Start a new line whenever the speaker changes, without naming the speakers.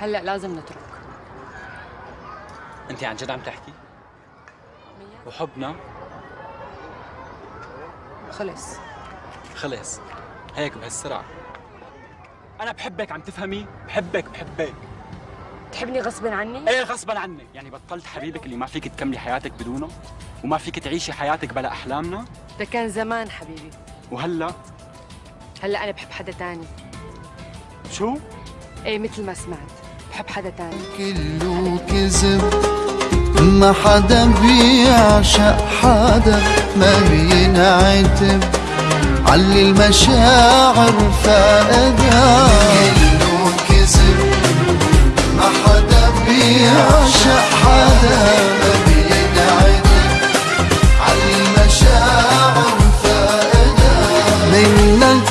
هلا لازم نترك.
انت عن جد عم تحكي؟ وحبنا؟
خلص.
خلص. هيك بهالسرعة. أنا بحبك عم تفهمي؟ بحبك بحبك.
تحبني غصبا عني؟
إيه غصبا عنك يعني بطلت حبيبك اللي ما فيك تكملي حياتك بدونه؟ وما فيك تعيشي حياتك بلا أحلامنا؟
ده كان زمان حبيبي.
وهلأ؟
هلأ أنا بحب حدا تاني.
شو؟
إيه مثل ما سمعت. بتحب حدا تاني؟
كله كذب ما حدا بيعشق حدا ما بينعتب علي المشاعر فاقدها كله كذب ما حدا بيعشق حدا ما بينعتب علي المشاعر فاقدها منك